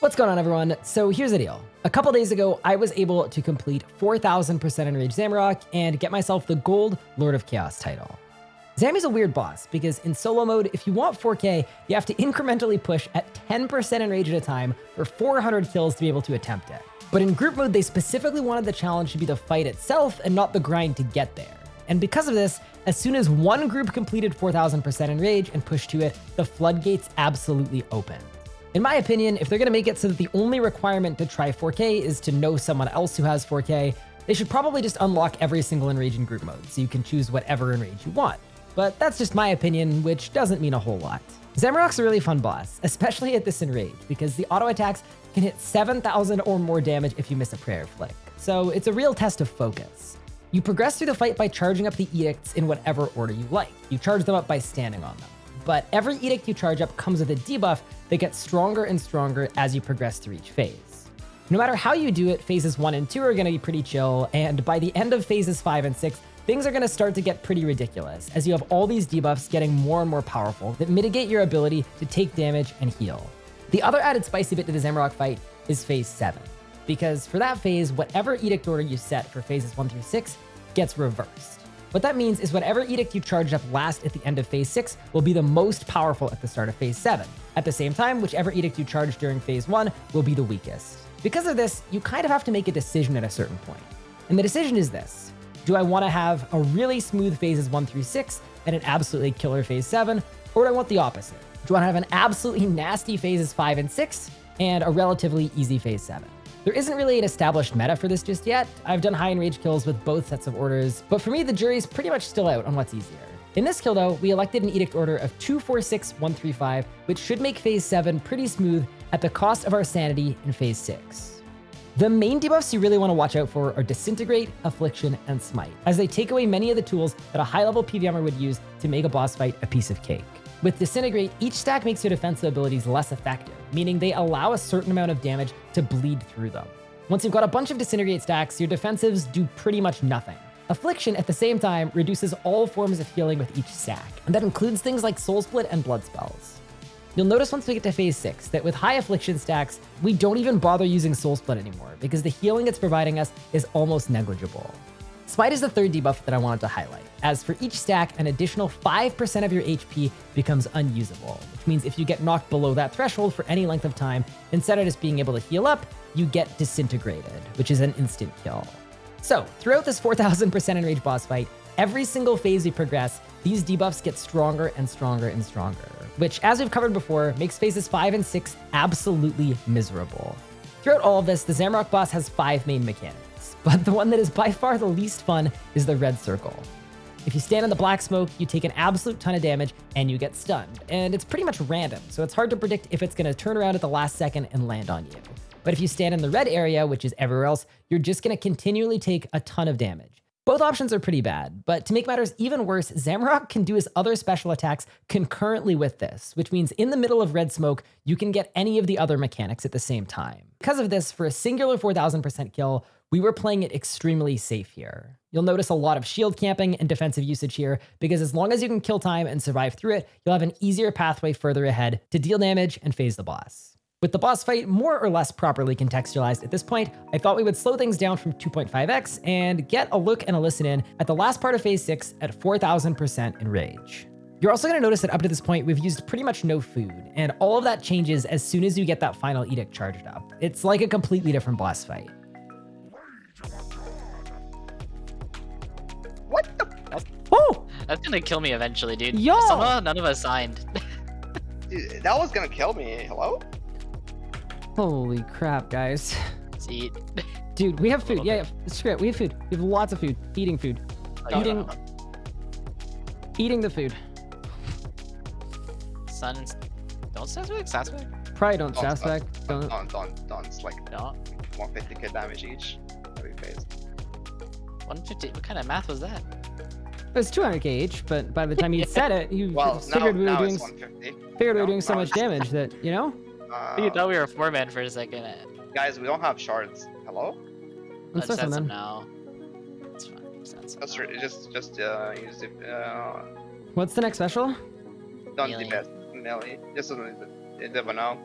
What's going on everyone? So here's the deal. A couple days ago, I was able to complete 4000% Enraged Zamorak and get myself the Gold Lord of Chaos title. Zammy's a weird boss because in solo mode, if you want 4k, you have to incrementally push at 10% Enrage at a time for 400 kills to be able to attempt it. But in group mode, they specifically wanted the challenge to be the fight itself and not the grind to get there. And because of this, as soon as one group completed 4000% Enrage and pushed to it, the floodgates absolutely opened. In my opinion, if they're going to make it so that the only requirement to try 4K is to know someone else who has 4K, they should probably just unlock every single Enrage in group mode, so you can choose whatever Enrage you want. But that's just my opinion, which doesn't mean a whole lot. Zamorak's a really fun boss, especially at this Enrage, because the auto attacks can hit 7,000 or more damage if you miss a prayer flick. So it's a real test of focus. You progress through the fight by charging up the edicts in whatever order you like. You charge them up by standing on them but every edict you charge up comes with a debuff that gets stronger and stronger as you progress through each phase. No matter how you do it, phases 1 and 2 are going to be pretty chill, and by the end of phases 5 and 6, things are going to start to get pretty ridiculous, as you have all these debuffs getting more and more powerful that mitigate your ability to take damage and heal. The other added spicy bit to the Zamorak fight is phase 7, because for that phase, whatever edict order you set for phases 1 through 6 gets reversed. What that means is whatever edict you charged up last at the end of phase 6 will be the most powerful at the start of phase 7. At the same time, whichever edict you charged during phase 1 will be the weakest. Because of this, you kind of have to make a decision at a certain point. And the decision is this. Do I want to have a really smooth phases 1 through 6 and an absolutely killer phase 7? Or do I want the opposite? Do I want to have an absolutely nasty phases 5 and 6 and a relatively easy phase 7? There isn't really an established meta for this just yet. I've done high enrage kills with both sets of orders, but for me, the jury's pretty much still out on what's easier. In this kill though, we elected an edict order of 246135, which should make phase 7 pretty smooth at the cost of our sanity in phase 6. The main debuffs you really want to watch out for are Disintegrate, Affliction, and Smite, as they take away many of the tools that a high-level PVMer would use to make a boss fight a piece of cake. With Disintegrate, each stack makes your defensive abilities less effective, meaning they allow a certain amount of damage to bleed through them. Once you've got a bunch of Disintegrate stacks, your defensives do pretty much nothing. Affliction, at the same time, reduces all forms of healing with each stack, and that includes things like Soul Split and Blood Spells. You'll notice once we get to phase 6 that with high Affliction stacks, we don't even bother using Soul Split anymore, because the healing it's providing us is almost negligible. Smite is the third debuff that I wanted to highlight, as for each stack, an additional 5% of your HP becomes unusable, which means if you get knocked below that threshold for any length of time, instead of just being able to heal up, you get disintegrated, which is an instant kill. So, throughout this 4000% enrage boss fight, every single phase we progress, these debuffs get stronger and stronger and stronger, which, as we've covered before, makes phases 5 and 6 absolutely miserable. Throughout all of this, the Zamorak boss has five main mechanics but the one that is by far the least fun is the red circle. If you stand in the black smoke, you take an absolute ton of damage and you get stunned. And it's pretty much random, so it's hard to predict if it's going to turn around at the last second and land on you. But if you stand in the red area, which is everywhere else, you're just going to continually take a ton of damage. Both options are pretty bad, but to make matters even worse, Zamorak can do his other special attacks concurrently with this, which means in the middle of red smoke, you can get any of the other mechanics at the same time. Because of this, for a singular 4000% kill, we were playing it extremely safe here. You'll notice a lot of shield camping and defensive usage here, because as long as you can kill time and survive through it, you'll have an easier pathway further ahead to deal damage and phase the boss. With the boss fight more or less properly contextualized at this point, I thought we would slow things down from 2.5x and get a look and a listen in at the last part of phase 6 at 4000% Enrage. You're also going to notice that up to this point, we've used pretty much no food, and all of that changes as soon as you get that final edict charged up. It's like a completely different boss fight. That's gonna kill me eventually, dude. Yo! Somehow none of us signed. dude, that was gonna kill me. Hello? Holy crap, guys. See? Dude, we have food. Yeah, yeah, screw it. We have food. We have lots of food. Eating food. Oh, eating. Eating the food. Sun. Don't Sasback? Sasback? Probably don't uh, Sasback. Don't. Don't. Don't. Don't. It's like no. 150k damage each. Every phase. 150. What kind of math was that? It was 200k each, but by the time you said it, you well, figured now, we were doing figured we were doing so much damage that you know. Uh, you thought we were four man for a second. Guys, we don't have shards. Hello. Let's set them now. It's fine. Just just just uh, use it. Uh... What's the next special? Don't the best melee. Just a little bit now.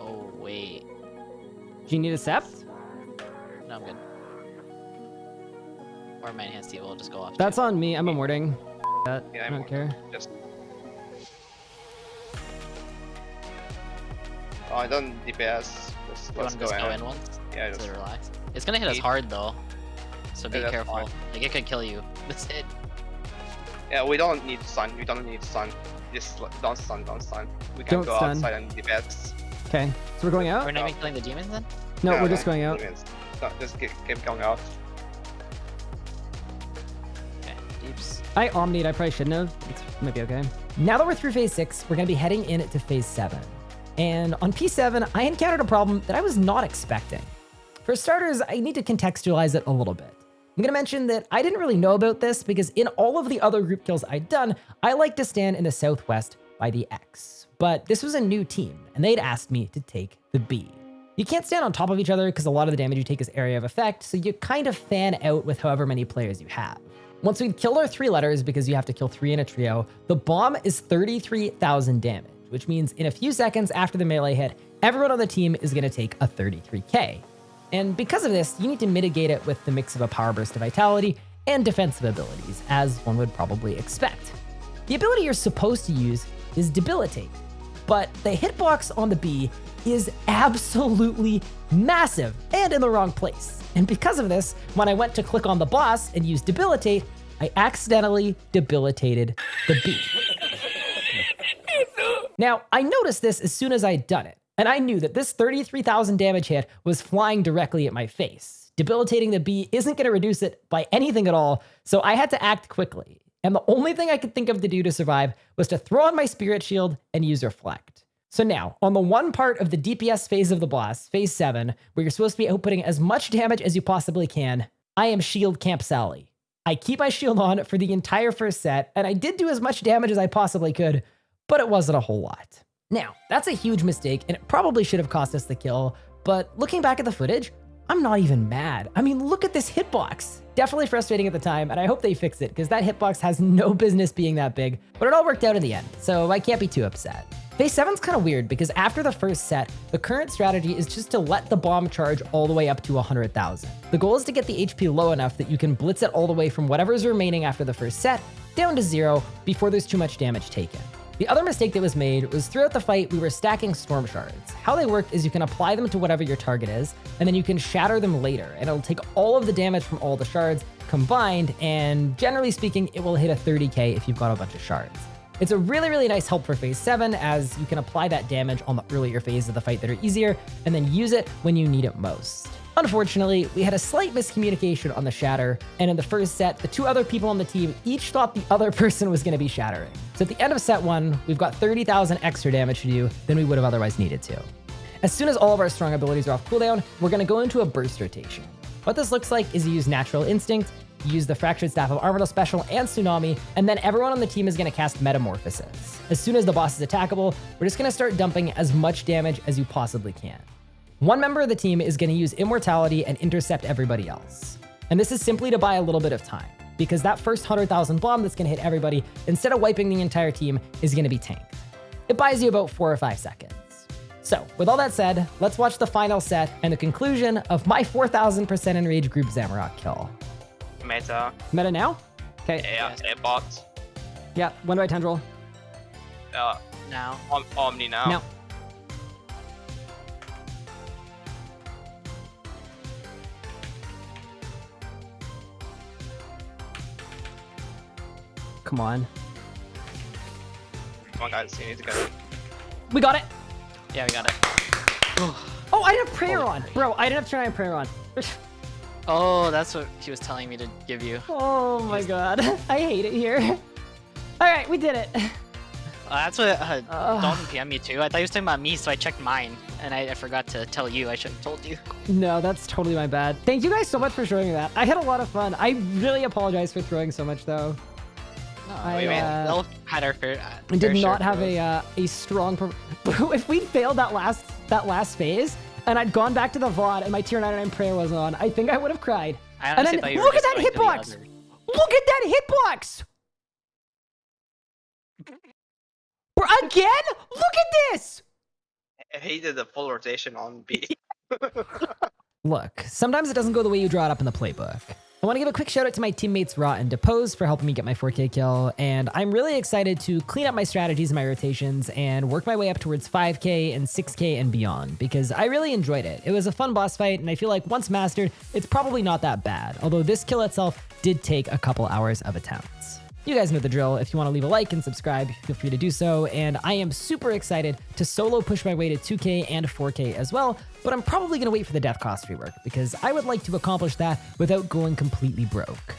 Oh wait. Do you need a sept? No, I'm good. Or my enhanced evil will just go off. too. That's on me. I'm immorting. That. Yeah, I I'm don't care. Just. Oh, I don't DPS. Just, You let's want go just go in once Yeah, to just. relax? It's gonna hit us hard though, so be Yeah, careful. fine. Like it could kill you. That's it. Yeah, we don't need sun. We don't need sun. Just don't stun, don't stun. We can Don't go stun. outside and DPS. Okay. So we're going out? We're not even killing the demons then. No, Yeah, we're just going out. demons. No, just keep, keep going out. I omnied. I probably shouldn't have. It's might be okay. Now that we're through phase six, we're going to be heading into phase seven. And on P7, I encountered a problem that I was not expecting. For starters, I need to contextualize it a little bit. I'm going to mention that I didn't really know about this because in all of the other group kills I'd done, I like to stand in the southwest by the X. But this was a new team, and they'd asked me to take the B. You can't stand on top of each other because a lot of the damage you take is area of effect, so you kind of fan out with however many players you have. Once we'd killed our three letters, because you have to kill three in a trio, the bomb is 33,000 damage, which means in a few seconds after the melee hit, everyone on the team is going to take a 33k. And because of this, you need to mitigate it with the mix of a power burst of vitality and defensive abilities, as one would probably expect. The ability you're supposed to use is Debilitate, but the hitbox on the B is absolutely massive and in the wrong place. And because of this, when I went to click on the boss and use Debilitate, I accidentally debilitated the B. Now, I noticed this as soon as I'd done it, and I knew that this 33,000 damage hit was flying directly at my face. Debilitating the B isn't going to reduce it by anything at all, so I had to act quickly. And the only thing I could think of to do to survive was to throw on my spirit shield and use reflect. So now, on the one part of the DPS phase of the boss, phase 7, where you're supposed to be outputting as much damage as you possibly can, I am Shield Camp Sally. I keep my shield on for the entire first set, and I did do as much damage as I possibly could, but it wasn't a whole lot. Now, that's a huge mistake, and it probably should have cost us the kill, but looking back at the footage, I'm not even mad. I mean, look at this hitbox. Definitely frustrating at the time, and I hope they fix it, because that hitbox has no business being that big, but it all worked out in the end, so I can't be too upset. Phase 7's kind of weird because after the first set, the current strategy is just to let the bomb charge all the way up to 100,000. The goal is to get the HP low enough that you can blitz it all the way from whatever is remaining after the first set down to zero before there's too much damage taken. The other mistake that was made was throughout the fight, we were stacking storm shards. How they work is you can apply them to whatever your target is, and then you can shatter them later, and it'll take all of the damage from all the shards combined, and generally speaking, it will hit a 30k if you've got a bunch of shards. It's a really, really nice help for phase 7 as you can apply that damage on the earlier phases of the fight that are easier and then use it when you need it most. Unfortunately, we had a slight miscommunication on the shatter, and in the first set, the two other people on the team each thought the other person was going to be shattering. So at the end of set 1, we've got 30,000 extra damage to do than we would have otherwise needed to. As soon as all of our strong abilities are off cooldown, we're going to go into a burst rotation. What this looks like is you use Natural Instinct, you use the Fractured Staff of Armadyl special and Tsunami, and then everyone on the team is going to cast Metamorphosis. As soon as the boss is attackable, we're just going to start dumping as much damage as you possibly can. One member of the team is going to use Immortality and intercept everybody else. And this is simply to buy a little bit of time, because that first 100,000 bomb that's going to hit everybody, instead of wiping the entire team, is going to be tanked. It buys you about 4 or 5 seconds. So, with all that said, let's watch the final set and the conclusion of my 4000% enraged group Zamorak kill. Meta. Meta now? Okay. Yeah, airbot. Yeah, when do I tendril? Uh, Now. Om Omni now. Now. Come on. Come on, guys, you need to get it. We got it. Yeah, we got it. Oh, I didn't have prayer Holy on. Bro, I didn't have to try prayer on. Oh, that's what he was telling me to give you. oh my god. I hate it here. All right, we did it. Uh, that's what uh, Ugh. Dalton PM me too. I thought he was talking about me, so I checked mine, and I, I forgot to tell you. I should have told you. No, that's totally my bad. Thank you guys so much for showing me that. I had a lot of fun. I really apologize for throwing so much though. I, we uh, all had our fair. Uh, I fair did not of have a uh, a strong. If we failed that last that last phase and I'd gone back to the VOD and my tier 99 prayer was on, I think I would have cried. I and honestly then thought you were look at just that going to the hitbox! Look at that hitbox! Bro, again? Look at this! He did the full rotation on B. Look, sometimes it doesn't go the way you draw it up in the playbook. I want to give a quick shout out to my teammates Raw and Depose for helping me get my 4k kill, and I'm really excited to clean up my strategies and my rotations and work my way up towards 5k and 6k and beyond, because I really enjoyed it. It was a fun boss fight, and I feel like once mastered, it's probably not that bad, although this kill itself did take a couple hours of attempts. You guys know the drill. If you want to leave a like and subscribe, feel free to do so. And I am super excited to solo push my way to 2K and 4K as well, but I'm probably going to wait for the death cost rework because I would like to accomplish that without going completely broke.